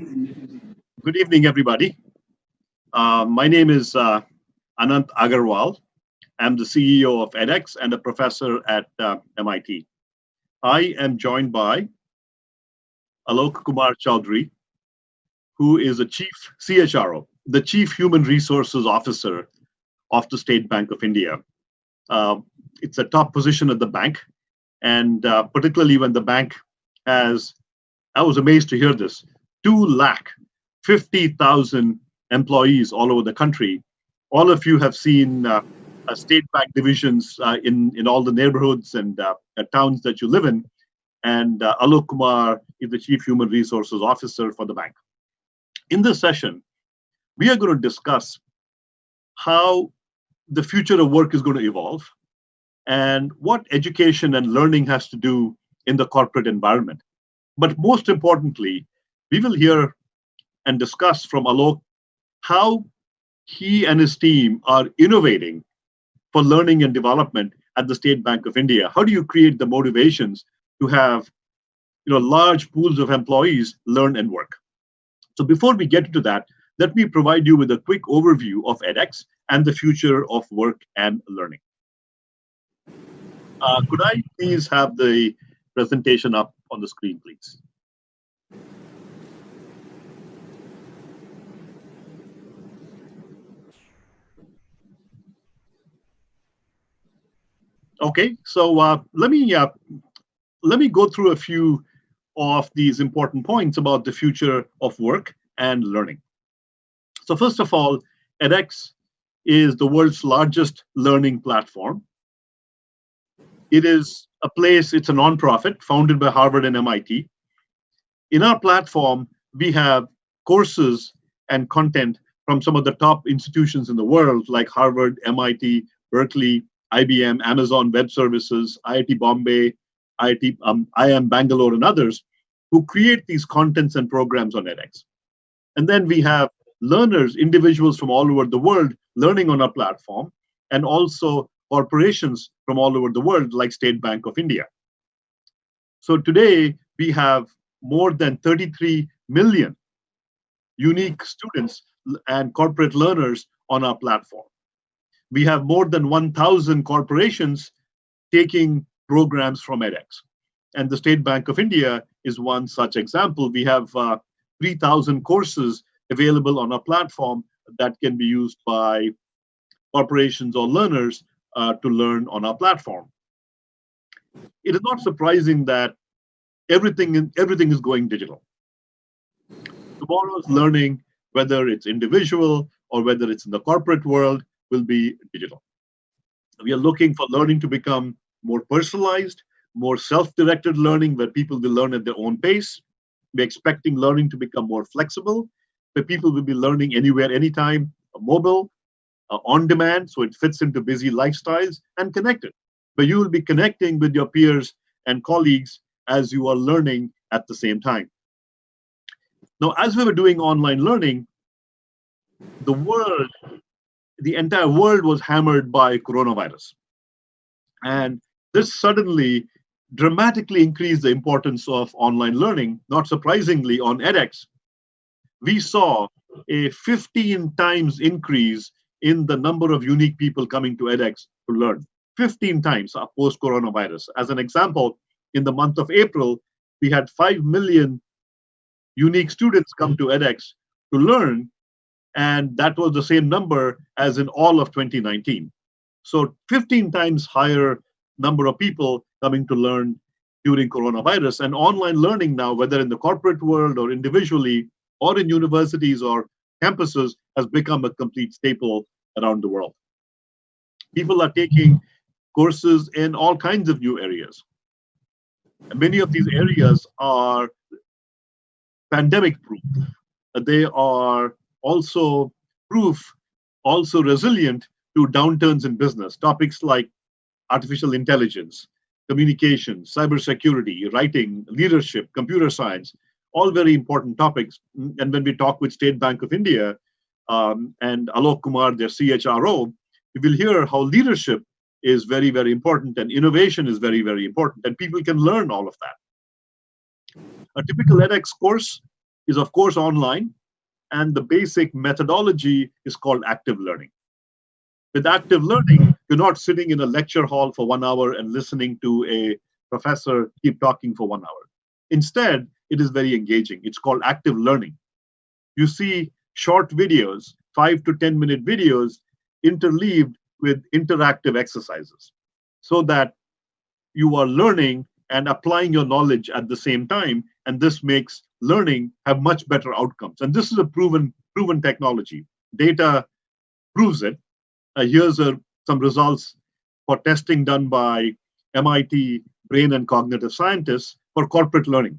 Good evening, everybody. Uh, my name is uh, Anant Agarwal. I'm the CEO of edX and a professor at uh, MIT. I am joined by Alok Kumar Choudhary, who is a chief CHRO, the Chief Human Resources Officer of the State Bank of India. Uh, it's a top position at the bank, and uh, particularly when the bank has, I was amazed to hear this, 2 lakh 50,000 employees all over the country. All of you have seen uh, uh, state bank divisions uh, in, in all the neighborhoods and uh, towns that you live in. And uh, Alok Kumar is the Chief Human Resources Officer for the bank. In this session, we are going to discuss how the future of work is going to evolve and what education and learning has to do in the corporate environment. But most importantly, we will hear and discuss from Alok how he and his team are innovating for learning and development at the State Bank of India. How do you create the motivations to have you know, large pools of employees learn and work? So before we get into that, let me provide you with a quick overview of edX and the future of work and learning. Uh, could I please have the presentation up on the screen, please? Okay, so uh, let me uh, let me go through a few of these important points about the future of work and learning. So first of all, edX is the world's largest learning platform. It is a place, it's a nonprofit founded by Harvard and MIT. In our platform, we have courses and content from some of the top institutions in the world like Harvard, MIT, Berkeley, IBM, Amazon Web Services, IIT Bombay, IIT, um, IIM Bangalore, and others who create these contents and programs on edX. And then we have learners, individuals from all over the world learning on our platform, and also corporations from all over the world like State Bank of India. So today we have more than 33 million unique students and corporate learners on our platform we have more than 1,000 corporations taking programs from edX. And the State Bank of India is one such example. We have uh, 3,000 courses available on our platform that can be used by corporations or learners uh, to learn on our platform. It is not surprising that everything, everything is going digital. Tomorrow's learning, whether it's individual or whether it's in the corporate world, will be digital. We are looking for learning to become more personalized, more self-directed learning where people will learn at their own pace. We're expecting learning to become more flexible, where people will be learning anywhere, anytime, mobile, uh, on demand, so it fits into busy lifestyles, and connected, where you will be connecting with your peers and colleagues as you are learning at the same time. Now, as we were doing online learning, the world the entire world was hammered by coronavirus. And this suddenly dramatically increased the importance of online learning. Not surprisingly, on edX, we saw a 15 times increase in the number of unique people coming to edX to learn. 15 times post coronavirus. As an example, in the month of April, we had 5 million unique students come to edX to learn and that was the same number as in all of 2019. So 15 times higher number of people coming to learn during coronavirus. And online learning now, whether in the corporate world or individually, or in universities or campuses, has become a complete staple around the world. People are taking courses in all kinds of new areas. And many of these areas are pandemic proof. They are also proof, also resilient to downturns in business. Topics like artificial intelligence, communication, cybersecurity, writing, leadership, computer science, all very important topics. And when we talk with State Bank of India um, and Alok Kumar, their CHRO, you will hear how leadership is very, very important and innovation is very, very important, and people can learn all of that. A typical edX course is, of course, online, and the basic methodology is called active learning. With active learning, you're not sitting in a lecture hall for one hour and listening to a professor keep talking for one hour. Instead, it is very engaging. It's called active learning. You see short videos, five to 10 minute videos, interleaved with interactive exercises so that you are learning and applying your knowledge at the same time. And this makes learning have much better outcomes. And this is a proven, proven technology. Data proves it. Uh, here's a, some results for testing done by MIT brain and cognitive scientists for corporate learning.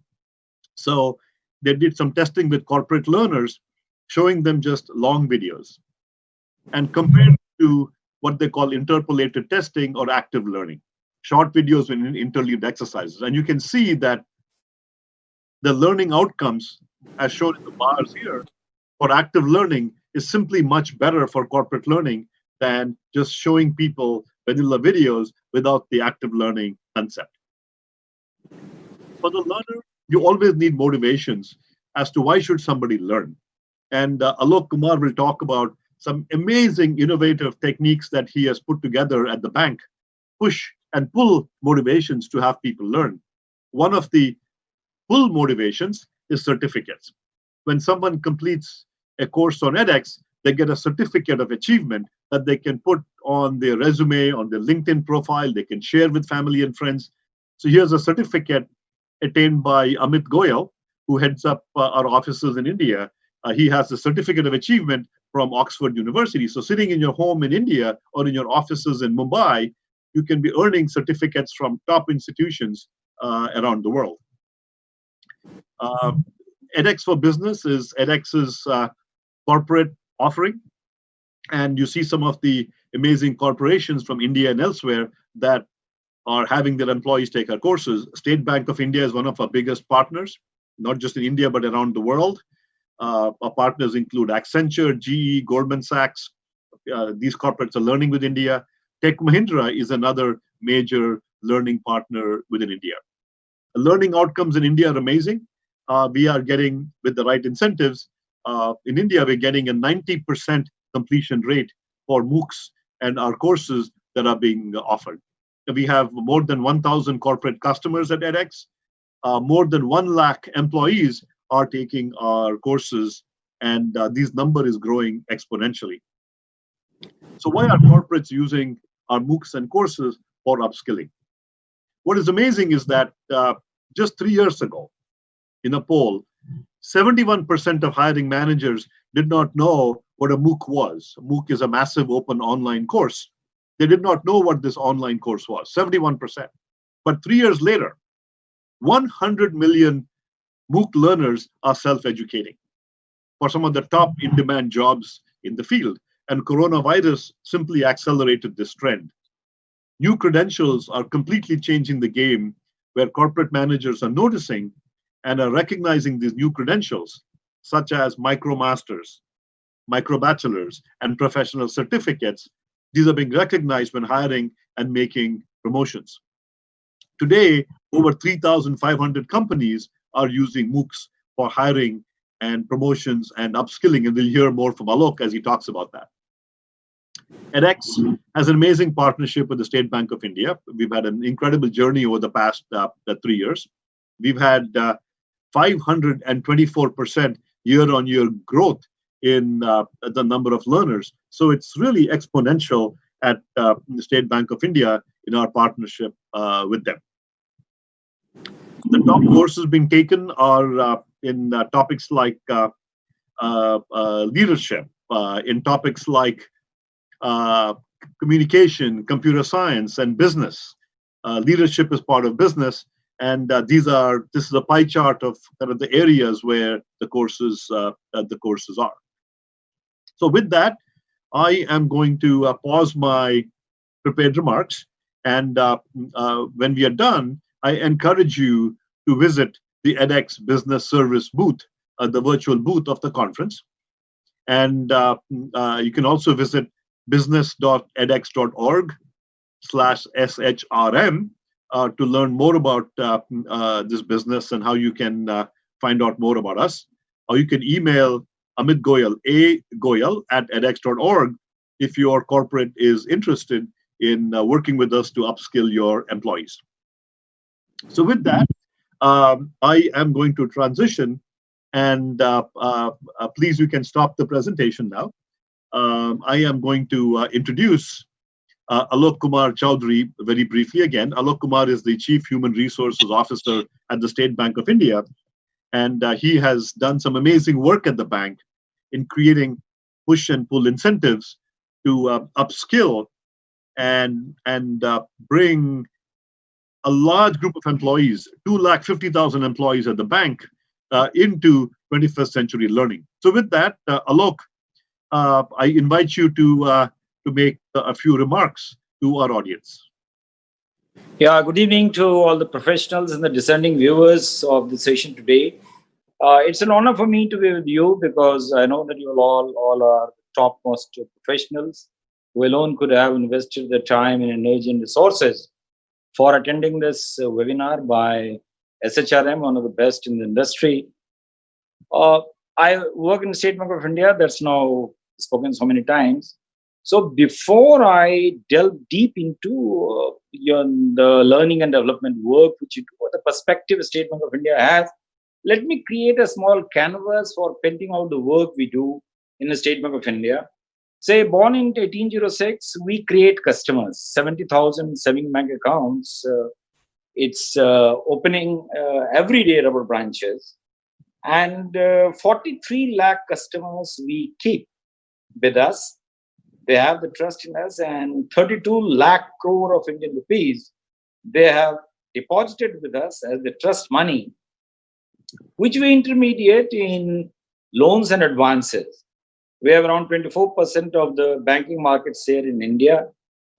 So they did some testing with corporate learners, showing them just long videos. And compared to what they call interpolated testing or active learning, short videos with interleaved exercises. And you can see that the learning outcomes, as shown in the bars here, for active learning is simply much better for corporate learning than just showing people vanilla videos without the active learning concept. For the learner, you always need motivations as to why should somebody learn. And uh, Alok Kumar will talk about some amazing innovative techniques that he has put together at the bank, push and pull motivations to have people learn. One of the pull motivations is certificates. When someone completes a course on edX, they get a certificate of achievement that they can put on their resume, on their LinkedIn profile, they can share with family and friends. So here's a certificate attained by Amit Goyal, who heads up uh, our offices in India. Uh, he has a certificate of achievement from Oxford University. So sitting in your home in India or in your offices in Mumbai, you can be earning certificates from top institutions uh, around the world. Uh, edX for Business is edX's uh, corporate offering. And you see some of the amazing corporations from India and elsewhere that are having their employees take our courses. State Bank of India is one of our biggest partners, not just in India, but around the world. Uh, our partners include Accenture, GE, Goldman Sachs. Uh, these corporates are learning with India. Tech Mahindra is another major learning partner within India. Learning outcomes in India are amazing. Uh, we are getting, with the right incentives, uh, in India, we're getting a 90% completion rate for MOOCs and our courses that are being offered. We have more than 1,000 corporate customers at edX. Uh, more than 1 lakh employees are taking our courses, and uh, this number is growing exponentially. So why are corporates using our MOOCs and courses for upskilling? What is amazing is that uh, just three years ago, in a poll, 71% of hiring managers did not know what a MOOC was. A MOOC is a massive open online course. They did not know what this online course was, 71%. But three years later, 100 million MOOC learners are self-educating for some of the top in-demand jobs in the field. And coronavirus simply accelerated this trend. New credentials are completely changing the game where corporate managers are noticing and are recognizing these new credentials, such as micromasters, microbachelors, and professional certificates. These are being recognized when hiring and making promotions. Today, over 3,500 companies are using MOOCs for hiring and promotions and upskilling, and we'll hear more from Alok as he talks about that. edX has an amazing partnership with the State Bank of India. We've had an incredible journey over the past uh, three years. We've had uh, 524% year-on-year growth in uh, the number of learners. So it's really exponential at uh, the State Bank of India in our partnership uh, with them. The top courses being taken are uh, in uh, topics like uh, leadership, in topics like communication, computer science, and business. leadership is part of business, and uh, these are this is a pie chart of kind of the areas where the courses uh, uh, the courses are. So with that, I am going to uh, pause my prepared remarks, and uh, uh, when we are done, I encourage you to visit the edX Business Service booth, the virtual booth of the conference, and you can also visit business.edx.org slash shrm to learn more about uh, uh, this business and how you can find out more about us. or you can email Amit Goyal, a goyal at edX.org if your corporate is interested in uh, working with us to upskill your employees. So with that, um, I am going to transition and uh, uh, uh please, you can stop the presentation now. Um, I am going to uh, introduce uh, Alok Kumar Choudhary very briefly again. Alok Kumar is the Chief Human Resources Officer at the State Bank of India. And he has done some amazing work at the bank in creating push and pull incentives to upskill and and uh, bring a large group of employees, two lakh fifty thousand employees at the bank, uh, into 21st century learning. So with that, uh, Alok, uh, I invite you to uh, to make a few remarks to our audience. Yeah, good evening to all the professionals and the discerning viewers of the session today. Uh, it's an honor for me to be with you because I know that you all all are topmost professionals who alone could have invested the time and energy and resources for attending this uh, webinar by SHRM, one of the best in the industry. Uh, I work in the State Bank of India, that's now spoken so many times. So before I delve deep into uh, your, the learning and development work, which you do, the perspective State Bank of India has, let me create a small canvas for painting out the work we do in the State Bank of India. Say, born in 1806, we create customers, 70,000 saving bank accounts. Uh, it's uh, opening uh, every day our branches. And uh, 43 lakh customers we keep with us. They have the trust in us and 32 lakh crore of Indian rupees they have deposited with us as the trust money, which we intermediate in loans and advances. We have around 24% of the banking market share in India.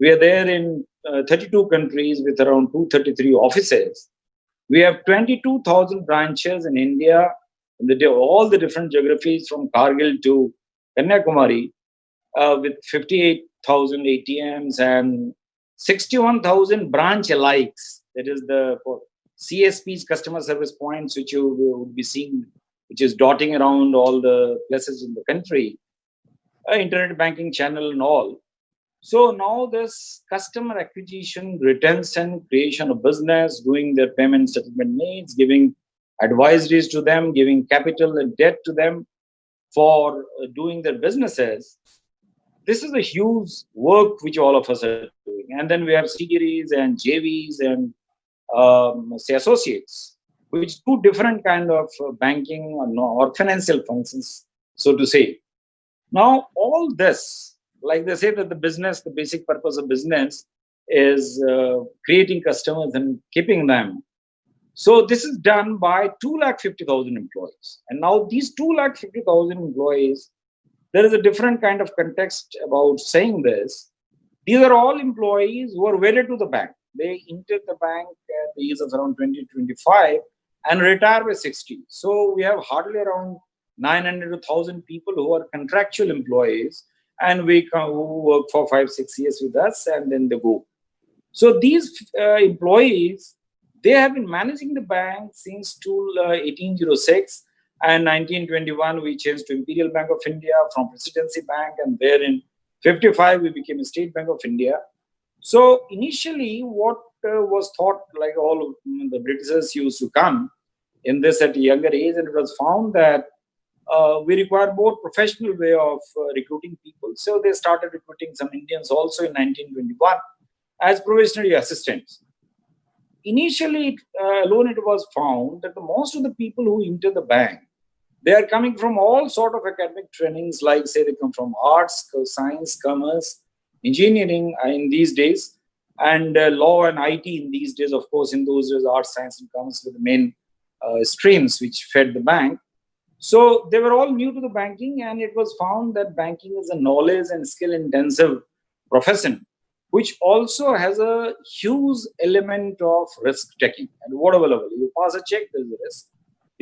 We are there in uh, 32 countries with around 233 offices. We have 22,000 branches in India, in the, all the different geographies from Kargil to Kanyakumari, uh, with 58,000 ATMs and 61,000 branch alikes. That is the CSPs, customer service points, which you would be seeing, which is dotting around all the places in the country uh, internet banking channel and all. So now this customer acquisition, retention, creation of business, doing their payment settlement needs, giving advisories to them, giving capital and debt to them for uh, doing their businesses. This is a huge work which all of us are doing. And then we have CGRs and JVs and um, say associates, which do different kind of uh, banking or, or financial functions, so to say. Now, all this, like they say that the business, the basic purpose of business is uh, creating customers and keeping them. So this is done by 2,50,000 employees. And now these 2,50,000 employees, there is a different kind of context about saying this. These are all employees who are wedded to the bank. They enter the bank at the age of around 20, 25 and retire by 60. So we have hardly around 900 to 1000 people who are contractual employees and we who work for five six years with us and then they go so these uh, employees they have been managing the bank since to, uh, 1806 and 1921 we changed to imperial bank of india from presidency bank and there in 55 we became a state bank of india so initially what uh, was thought like all the britishers used to come in this at a younger age and it was found that uh, we require more professional way of uh, recruiting people. So they started recruiting some Indians also in 1921 as probationary assistants. Initially, uh, alone it was found that the, most of the people who enter the bank, they are coming from all sort of academic trainings, like say they come from arts, science, commerce, engineering uh, in these days, and uh, law and IT in these days, of course, in those days, arts, science, and commerce were the main uh, streams which fed the bank. So they were all new to the banking and it was found that banking is a knowledge and skill intensive profession, which also has a huge element of risk taking at whatever level. You pass a check, there is a risk.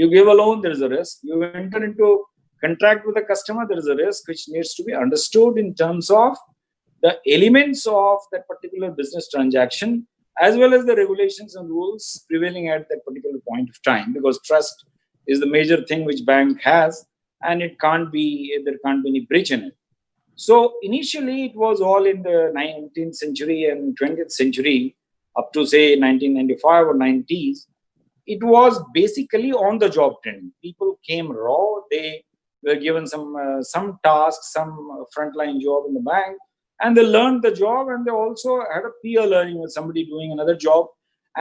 You give a loan, there is a risk. You enter into contract with a customer, there is a risk which needs to be understood in terms of the elements of that particular business transaction as well as the regulations and rules prevailing at that particular point of time because trust is the major thing which bank has, and it can't be there can't be any breach in it. So initially, it was all in the 19th century and 20th century, up to say 1995 or 90s. It was basically on the job training. People came raw. They were given some uh, some tasks, some frontline job in the bank, and they learned the job. And they also had a peer learning with somebody doing another job.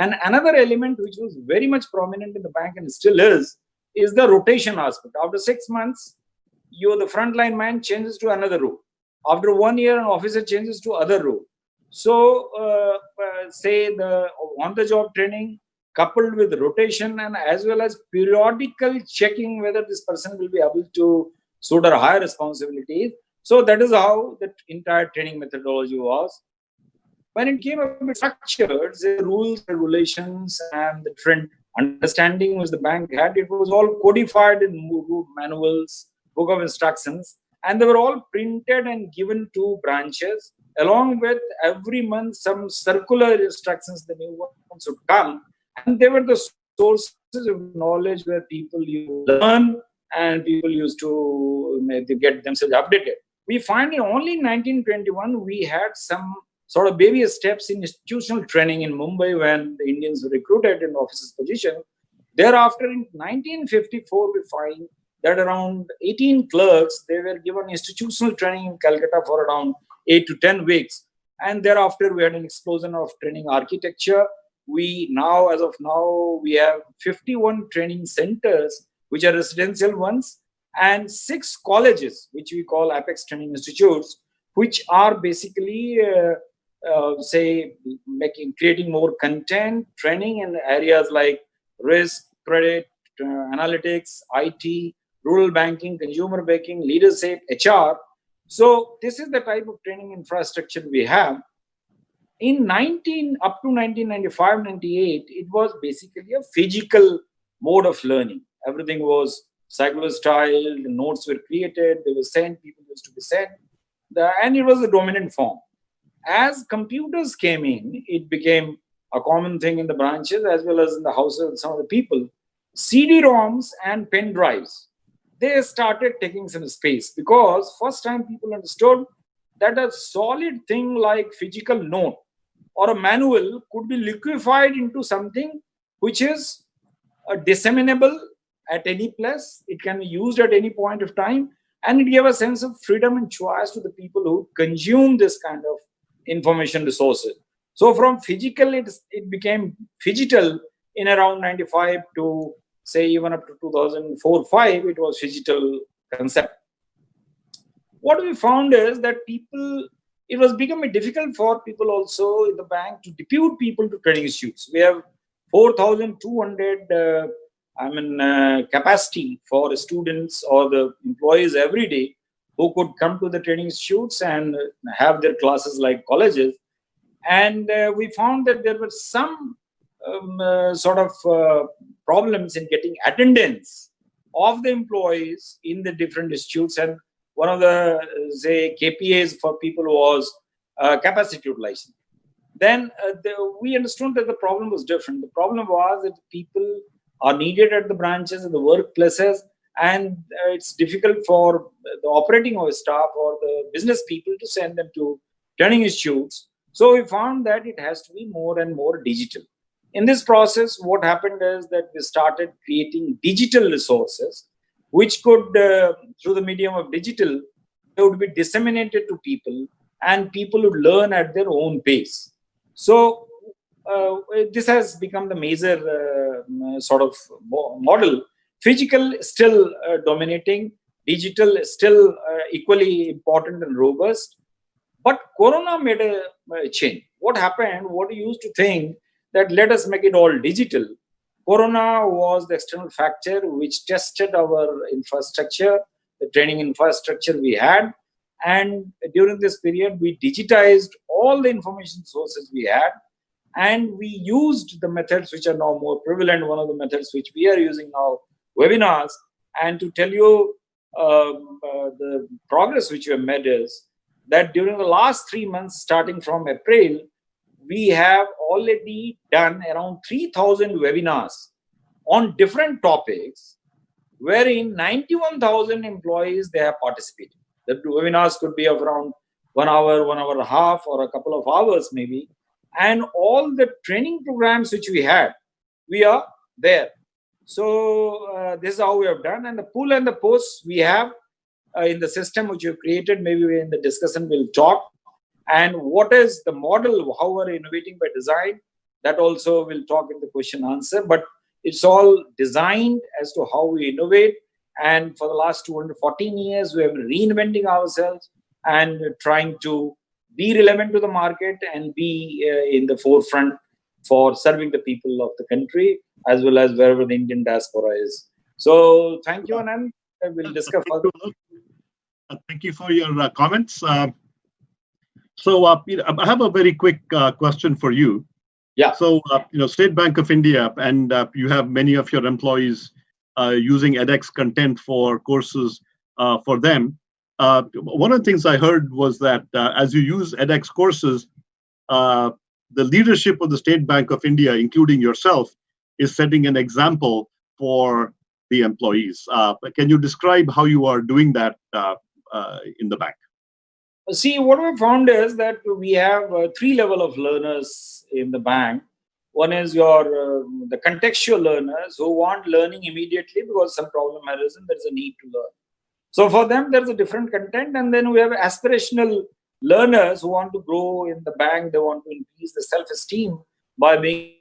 And another element which was very much prominent in the bank and still is, is the rotation aspect. After six months, you the frontline man changes to another role. After one year, an officer changes to other role. So, uh, uh, say the on-the-job training coupled with rotation and as well as periodical checking whether this person will be able to suit our higher responsibilities. So that is how the entire training methodology was. When it came a bit structured, the rules, regulations, and the different understanding which the bank had, it was all codified in manuals, book of instructions, and they were all printed and given to branches along with every month some circular instructions the new ones would come and they were the sources of knowledge where people to learn and people used to get themselves updated we find only in 1921 we had some sort of baby steps in institutional training in mumbai when the indians were recruited in officers position thereafter in 1954 we find that around 18 clerks, they were given institutional training in Calcutta for around 8 to 10 weeks. And thereafter, we had an explosion of training architecture. We now, as of now, we have 51 training centers, which are residential ones, and six colleges, which we call Apex Training Institutes, which are basically, uh, uh, say, making creating more content, training in areas like risk, credit, uh, analytics, IT, rural banking, consumer banking, leadership, HR. So this is the type of training infrastructure we have. In 19 up to 1995, 98, it was basically a physical mode of learning. Everything was cyclostyle, the notes were created, they were sent, people used to be sent, the, and it was the dominant form. As computers came in, it became a common thing in the branches as well as in the houses of some of the people. CD-ROMs and pen drives they started taking some space because first time people understood that a solid thing like physical note or a manual could be liquefied into something which is disseminable at any place it can be used at any point of time and it gave a sense of freedom and choice to the people who consume this kind of information resources so from physical it, it became digital in around 95 to say even up to 2004-5, it was digital concept. What we found is that people, it was becoming difficult for people also in the bank to depute people to training institutes. We have 4,200 uh, I mean, uh, capacity for students or the employees every day who could come to the training institutes and have their classes like colleges. And uh, we found that there were some um, uh, sort of uh, problems in getting attendance of the employees in the different institutes and one of the say KPAs for people was uh, capacity utilization. Then uh, the, we understood that the problem was different. The problem was that people are needed at the branches and the workplaces and uh, it's difficult for the operating staff or the business people to send them to training institutes. So we found that it has to be more and more digital in this process what happened is that we started creating digital resources which could uh, through the medium of digital they would be disseminated to people and people would learn at their own pace. So uh, this has become the major uh, sort of model. Physical still uh, dominating. Digital still uh, equally important and robust. But corona made a, change. What happened? What used to think that let us make it all digital. Corona was the external factor which tested our infrastructure, the training infrastructure we had. And during this period, we digitized all the information sources we had. And we used the methods which are now more prevalent. One of the methods which we are using now, webinars. And to tell you um, uh, the progress which we have made is that during the last three months, starting from April, we have already done around 3000 webinars on different topics wherein 91,000 employees they have participated. The webinars could be of around one hour, one hour and a half, or a couple of hours maybe. And all the training programs which we had, we are there. So uh, this is how we have done. And the pull and the posts we have uh, in the system which you created, maybe in the discussion we'll talk. And what is the model, how we're innovating by design, that also we'll talk in the question answer. But it's all designed as to how we innovate. And for the last 214 years, we have been reinventing ourselves and trying to be relevant to the market and be uh, in the forefront for serving the people of the country as well as wherever the Indian diaspora is. So thank you, Anand. We'll discuss further. Uh, thank you for your uh, comments. Uh, so uh, I have a very quick uh, question for you. Yeah. So, uh, you know, State Bank of India, and uh, you have many of your employees uh, using edX content for courses uh, for them. Uh, one of the things I heard was that uh, as you use edX courses, the leadership of the State Bank of India, including yourself, is setting an example for the employees. can you describe how you are doing that in the bank? See, what we found is that we have three level of learners in the bank. One is your uh, the contextual learners who want learning immediately because some problem has arisen. There is a need to learn. So for them, there is a different content, and then we have aspirational learners who want to grow in the bank. They want to increase the self-esteem by being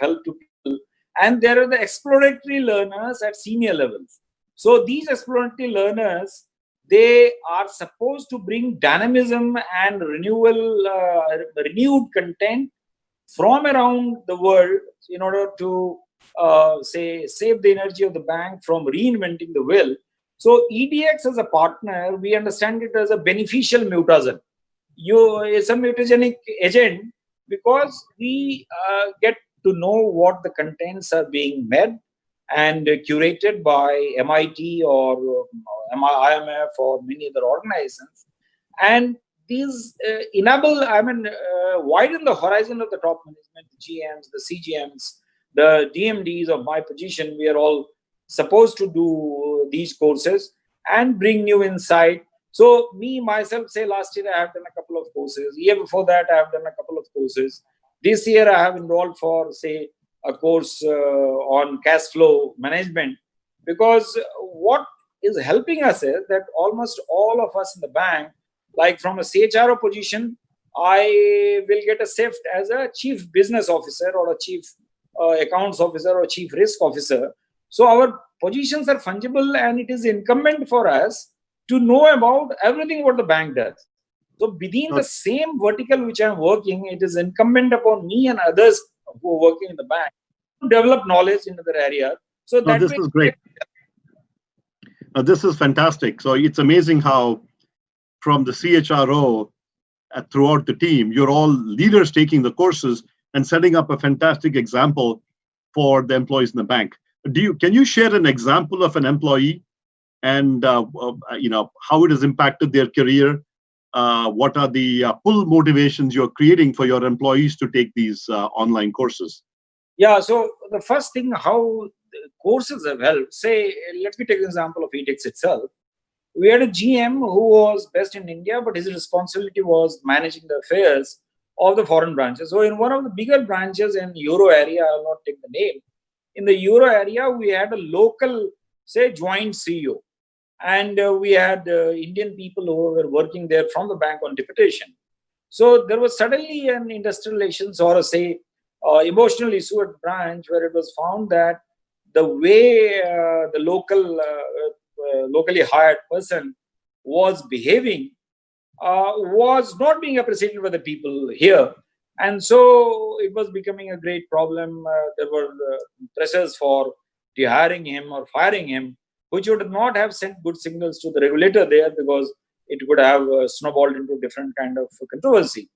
help to people. And there are the exploratory learners at senior levels. So these exploratory learners they are supposed to bring dynamism and renewal uh, renewed content from around the world in order to uh, say save the energy of the bank from reinventing the wheel. So EDX as a partner, we understand it as a beneficial mutagen. You is a mutagenic agent because we uh, get to know what the contents are being made and curated by MIT or um, IMF or many other organizations. And these uh, enable, I mean, uh, widen the horizon of the top management, the GMs, the CGMs, the DMDs of my position. We are all supposed to do these courses and bring new insight. So me, myself, say last year I have done a couple of courses. Year before that, I have done a couple of courses. This year I have enrolled for, say, a course uh, on cash flow management because what is helping us is that almost all of us in the bank like from a CHRO position, I will get a shift as a chief business officer or a chief uh, accounts officer or chief risk officer. So our positions are fungible and it is incumbent for us to know about everything what the bank does. So within the same vertical which I'm working, it is incumbent upon me and others who are working in the bank to develop knowledge in other areas. So that this is great. Uh, this is fantastic. So it's amazing how from the CHRO uh, throughout the team. You're all leaders taking the courses and setting up a fantastic example for the employees in the bank. Do you can you share an example of an employee and uh, uh, you know how it has impacted their career? Uh, what are the uh, pull motivations you're creating for your employees to take these uh, online courses? Yeah. So the first thing, how courses have helped. Say, let me take an example of EDX itself we had a GM who was based in India, but his responsibility was managing the affairs of the foreign branches. So in one of the bigger branches in Euro area, I'll not take the name. In the Euro area, we had a local, say, joint CEO. And uh, we had uh, Indian people who were working there from the bank on deputation. So there was suddenly an industrial relations or a, say, uh, emotional issue at branch where it was found that the way uh, the local uh, uh, locally hired person was behaving was not being appreciated by the people here. And so it was becoming a great problem. There were pressures for hiring him or firing him, which would not have sent good signals to the regulator there because it would have uh, snowballed into different kind of controversy.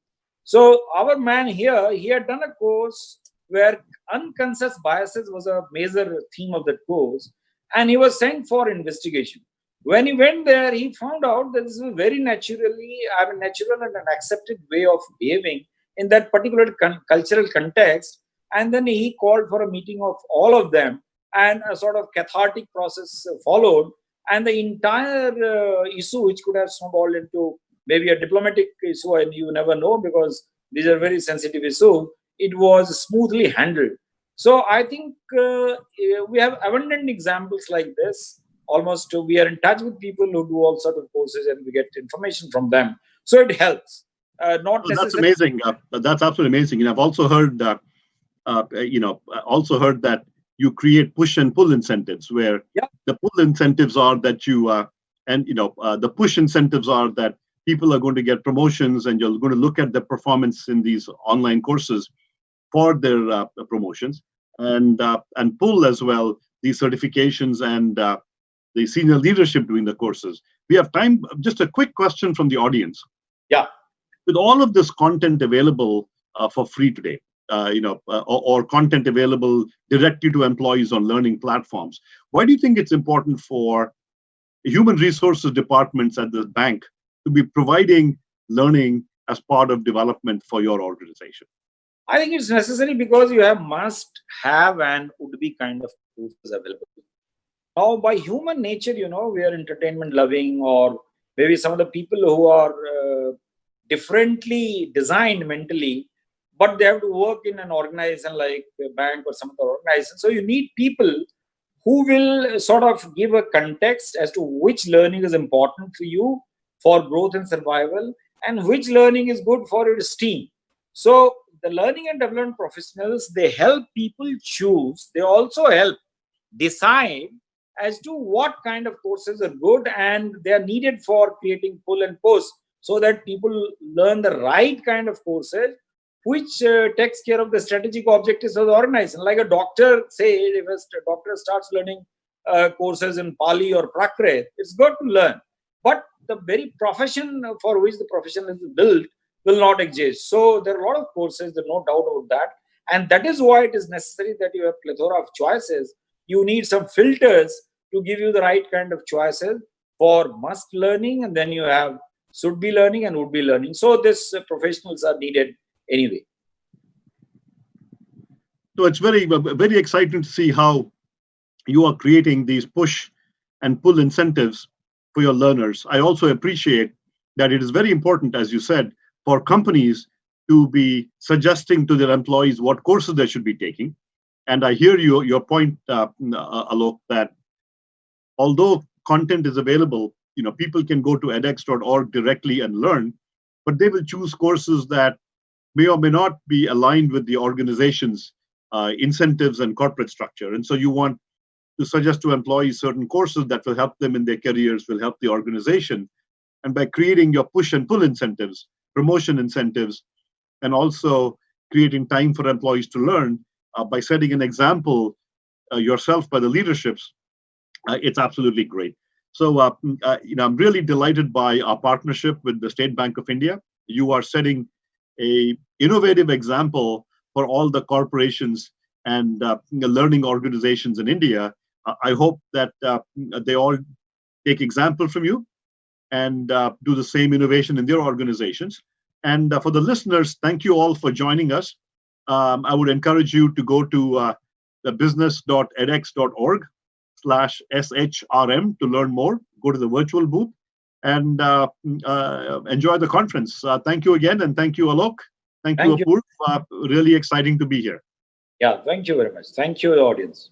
So our man here, he had done a course where unconscious biases was a major theme of that course and he was sent for investigation. When he went there, he found out that this is a very naturally, I mean, natural and an accepted way of behaving in that particular cultural context. And then he called for a meeting of all of them and a sort of cathartic process followed. And the entire uh, issue which could have snowballed into maybe a diplomatic issue and you never know because these are very sensitive issues it was smoothly handled. So i think uh, we have abundant examples like this. Almost we are in touch with people who do all sort of courses and we get information from them. So it helps uh, not oh, that's amazing uh, that's absolutely amazing. And i've also heard uh you know also heard that you create push and pull incentives where yeah. the pull incentives are that you uh, and you know uh, the push incentives are that people are going to get promotions and you're going to look at the performance in these online courses for their uh, promotions. And uh, and pull as well these certifications and uh, the senior leadership doing the courses. We have time just a quick question from the audience. Yeah. With all of this content available uh, for free today uh, you know, uh, or, or, content available directly to employees on learning platforms. Why do you think it's important for human resources departments at the bank to be providing learning as part of development for your organization? I think it's necessary because you have must have and would be kind of tools available. Now, by human nature, you know, we are entertainment loving, or maybe some of the people who are uh, differently designed mentally but they have to work in an organization like a bank or some other organization. So you need people who will sort of give a context as to which learning is important for you for growth and survival and which learning is good for your team. So the learning and development professionals, they help people choose. They also help decide as to what kind of courses are good and they are needed for creating pull and push so that people learn the right kind of courses which uh, takes care of the strategic objectives of the organization. Like a doctor, say, if a doctor starts learning uh, courses in Pali or Prakrit, it's good to learn. But the very profession for which the profession is built will not exist. So there are a lot of courses, there's no doubt about that. And that is why it is necessary that you have plethora of choices. You need some filters to give you the right kind of choices for must learning, and then you have should be learning and would be learning. So this uh, professionals are needed anyway. So it's very, very exciting to see how you are creating these push and pull incentives for your learners. I also appreciate that it is very important, as you said, for companies to be suggesting to their employees what courses they should be taking. And I hear you, your point, uh, uh Alok, that although content is available, you know, people can go to edX.org directly and learn, but they will choose courses that may or may not be aligned with the organization's uh, incentives and corporate structure. And so you want to suggest to employees certain courses that will help them in their careers, will help the organization. And by creating your push and pull incentives, promotion incentives, and also creating time for employees to learn uh, by setting an example uh, yourself by the leaderships, uh, it's absolutely great. So, uh, uh, you know, I'm really delighted by our partnership with the State Bank of India. You are setting a innovative example for all the corporations and uh, learning organizations in India. Uh, I hope that uh, they all take example from you and uh, do the same innovation in their organizations. And uh, for the listeners, thank you all for joining us. Um, I would encourage you to go to uh, the business.edx.org slash SHRM to learn more. Go to the virtual booth and uh, uh, enjoy the conference. Uh, thank you again, and thank you, Alok. Thank, thank you, Apurv. really exciting to be here. Yeah, thank you very much. Thank you, audience.